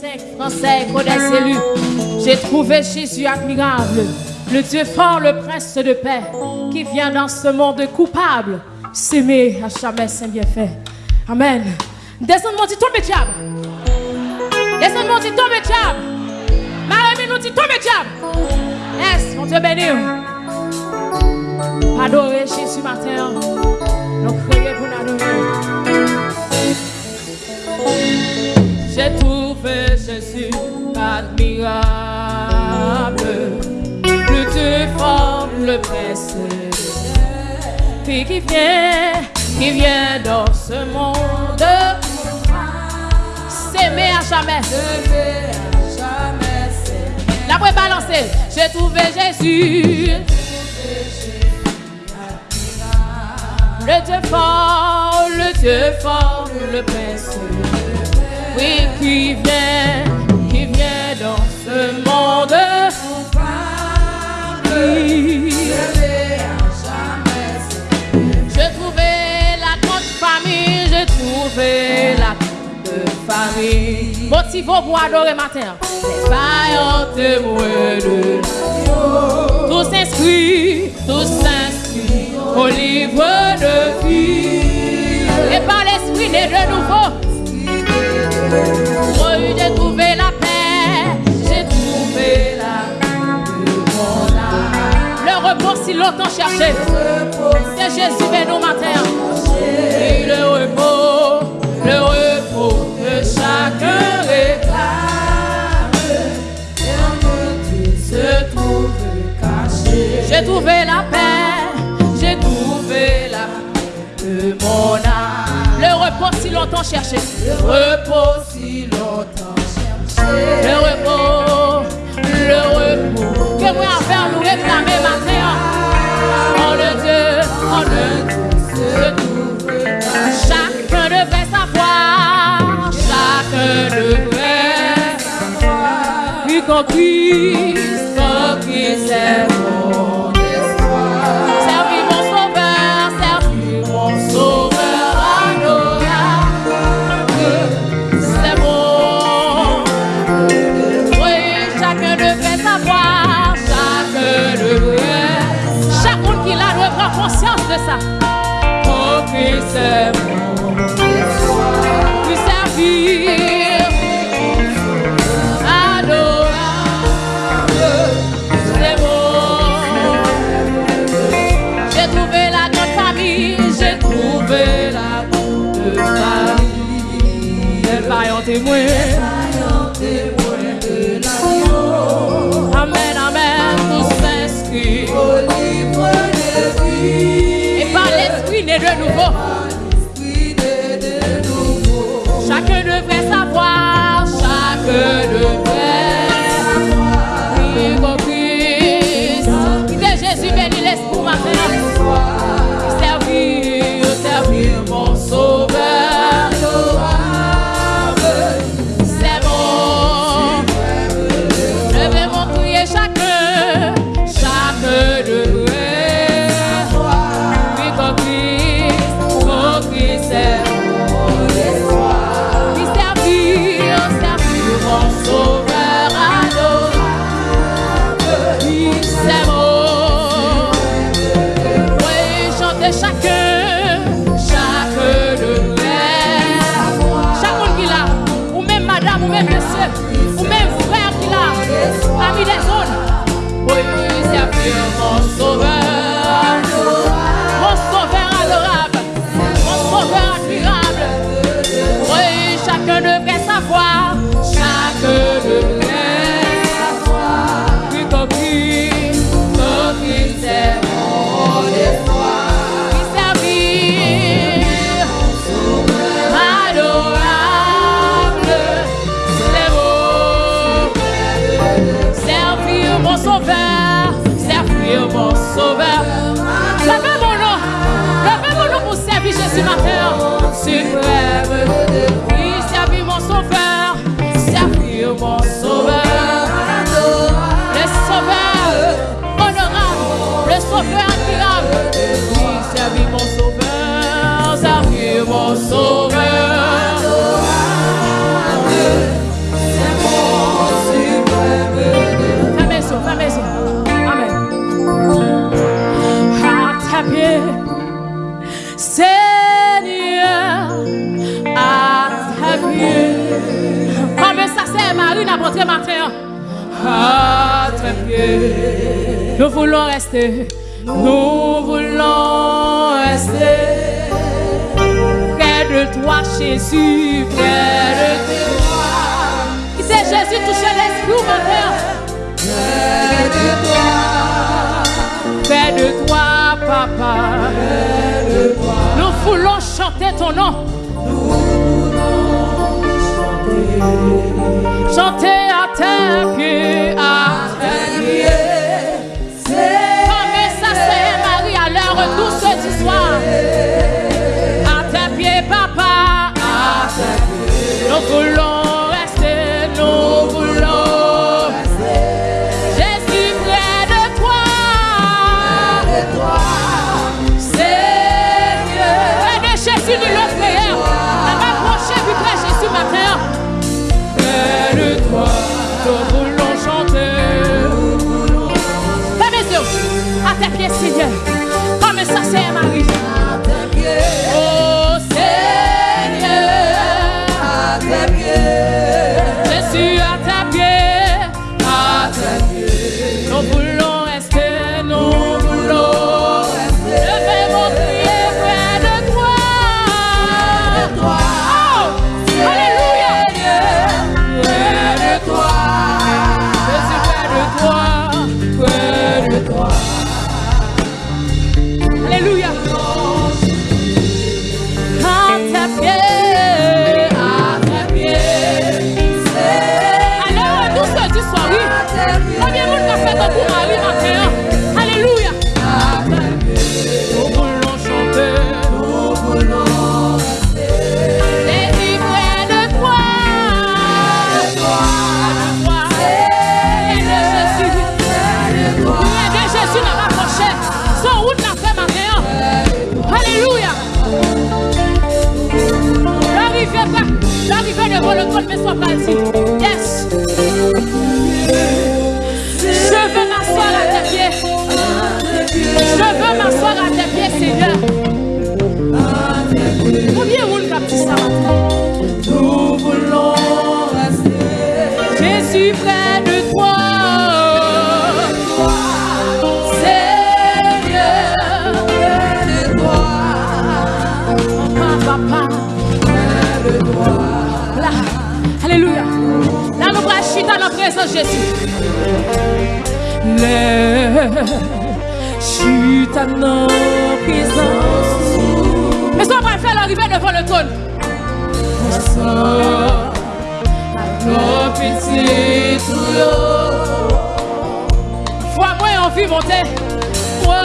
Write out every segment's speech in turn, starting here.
5 Français connaissent. J'ai trouvé Jésus admirable, le Dieu fort, le prince de paix, qui vient dans ce monde coupable, s'aimer à jamais sans bien fait. Amen. Descends-moi, dis tombe diable. Descends-moi, dis tombe diable. Marie nous dit tombe diable. Yes, mon Dieu béni? Adorer Jésus matin. Nous pour nous. J'ai trouvé Jésus admirable, le Dieu fort, le prince, puis qui vient, qui vient dans ce monde, s'aimer à jamais. La pouvez balancer. J'ai trouvé Jésus. Le Dieu fort, le Dieu fort, le prince. Oui, qui vient, qui vient dans ce monde. Oui. J'ai trouvé la grande famille, j'ai trouvé la grande famille. Motivons pour adorer matin. Les vaillants témoins de. Tous inscrits, tous inscrits longtemps cherché, c'est Jésus béni matin. Et le repos, le repos que chacun réclame, se trouve caché. J'ai trouvé la paix, j'ai trouvé la paix de mon âme. Le repos si longtemps cherché. Le repos si longtemps cherché. Le repos, ti. Sauveur. Levez mon nom, levez mon nom pour servir Jésus matin. Suprême, oui, servir mon sauveur, servir mon sauveur. Nous voulons rester. Nous voulons rester. Près de toi, Jésus. Près de toi. Qui c'est Jésus toucher l'esprit matin? Près de toi. Près de toi, papa. Près de toi. Nous voulons chanter ton nom. Chanter à tes pieds, le trône, mais sois pas dit. Présence Jésus. Les chita dans la présence. Mais ça va faire l'arrivée devant le trône. Nos petits tuyaux. Foi moi envie monter. Moi,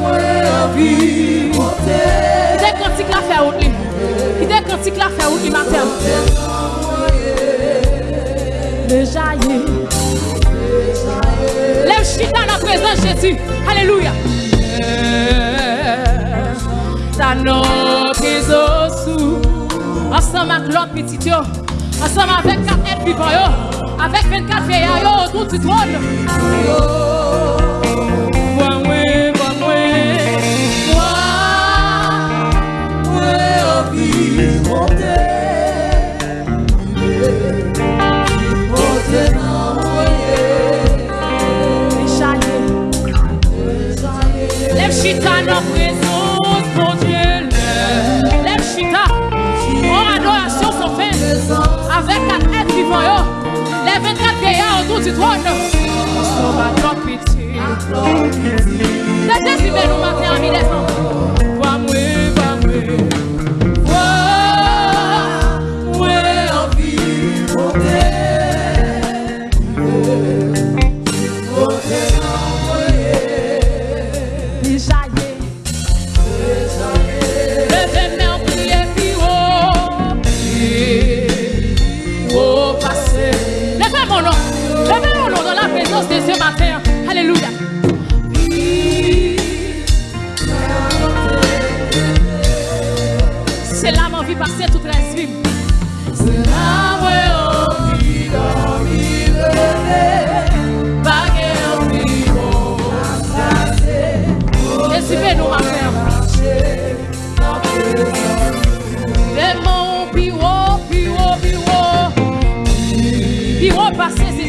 moi envie monter. Il est cantique la route. Il est la route matin. Le jaillit. Lève dans la présence de Jésus. Alléluia. Sous. Ensemble avec l'autre petit. Ensemble avec quatre êtres vivants yo. Avec 24 vieillards autour du Amén.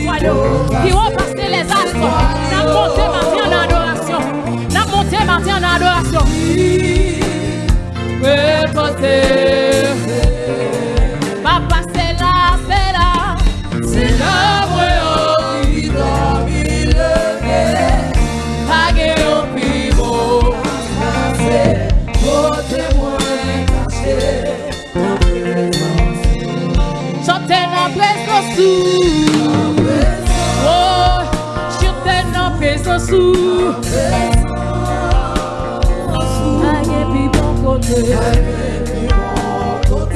foi de Puis repasser les actes. N'a monté en adoration. En adoration. sou. A gen bon bon pi bon kote.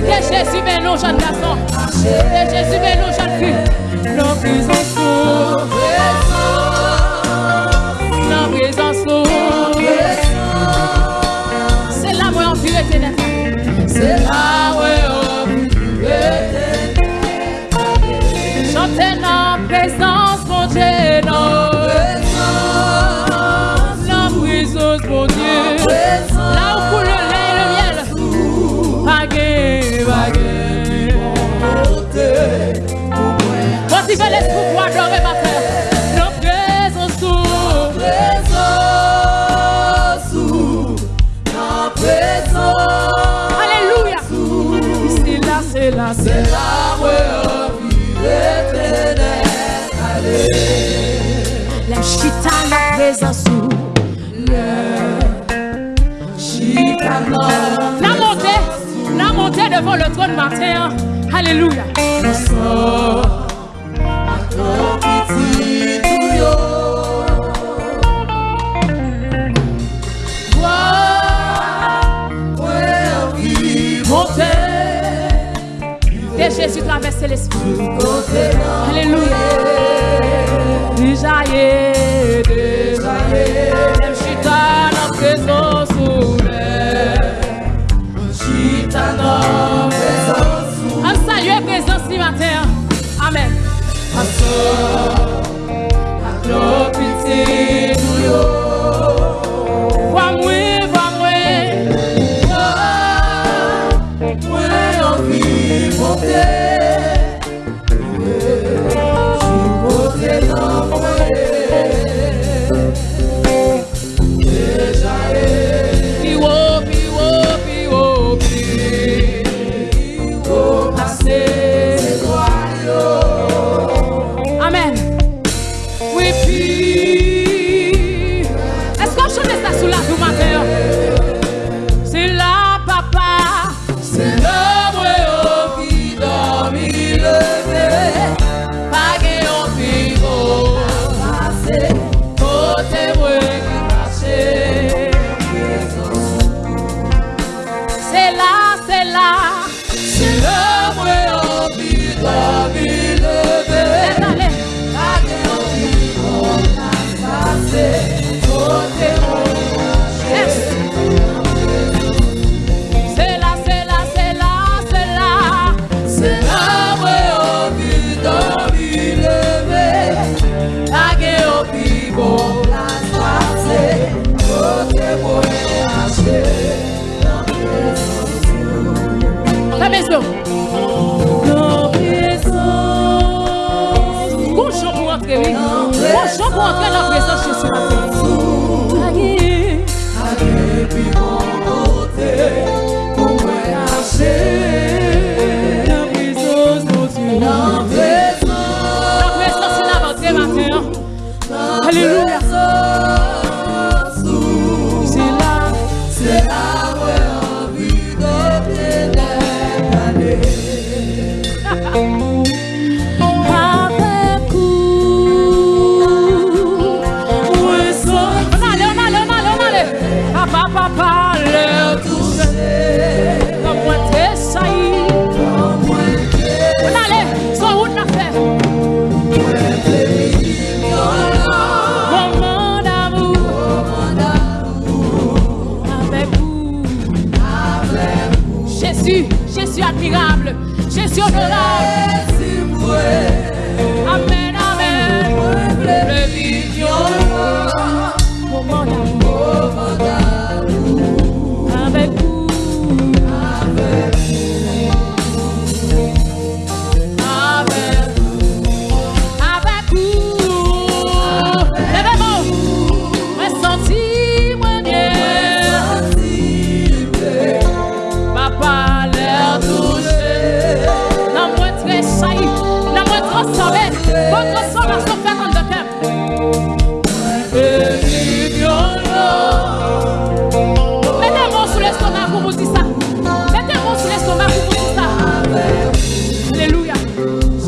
Ke jesi menon jan gason Ke jesi c'est là où La chita la présence Le La montée, la montée devant le trône matin Alléluia. Jésus traverse l'esprit. Alléluia. Déjà est, déjà est, même je suis dans la présence présence. Un salut et présence ce matin. Amen.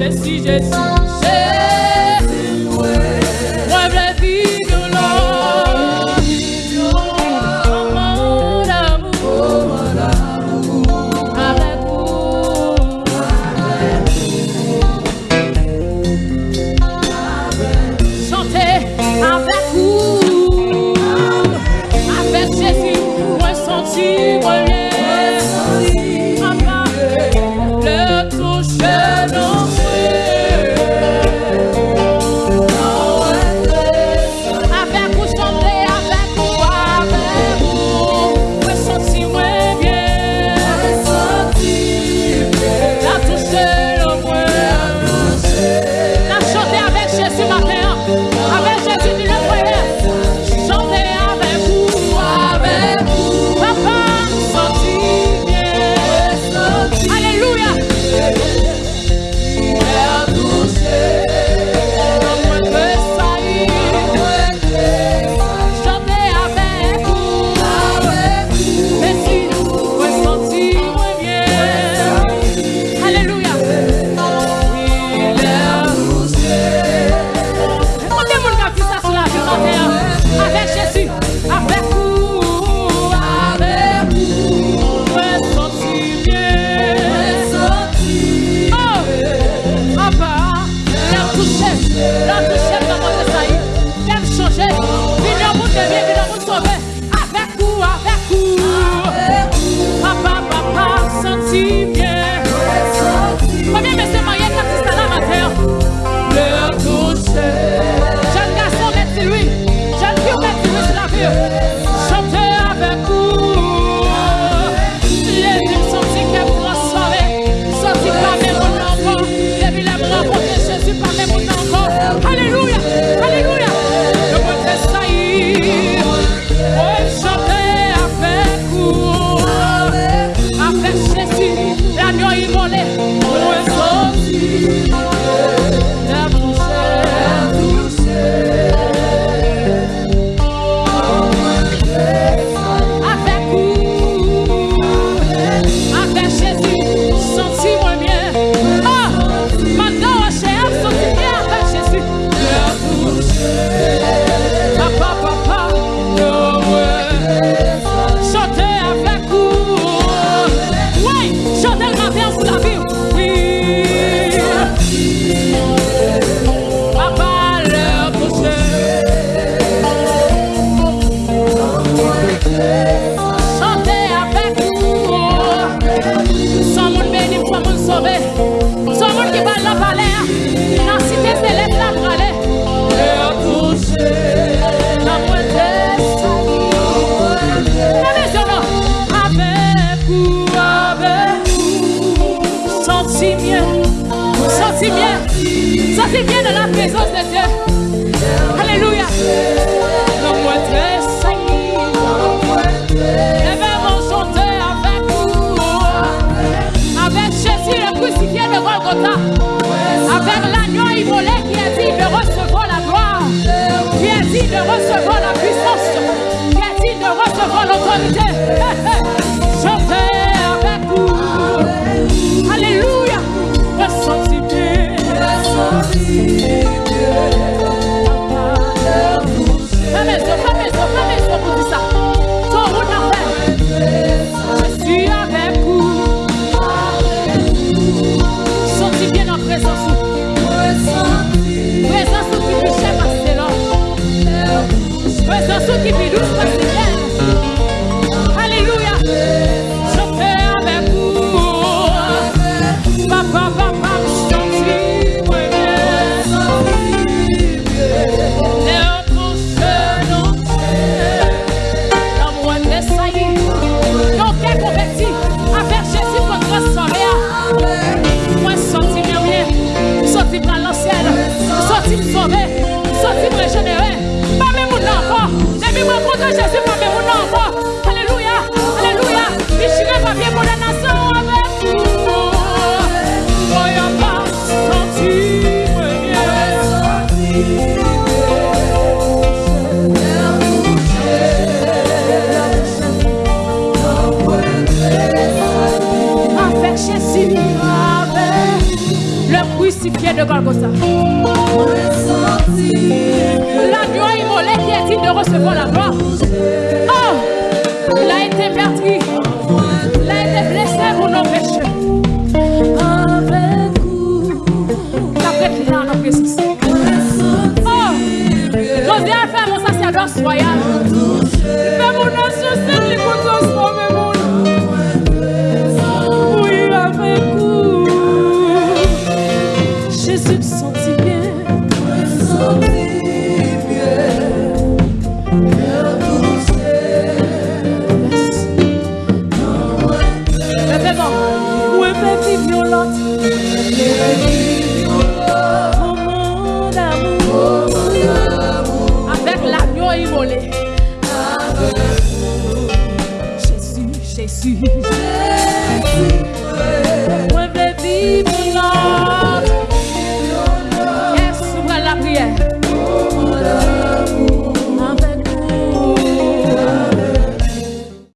Jésus, Jésus, Présence qui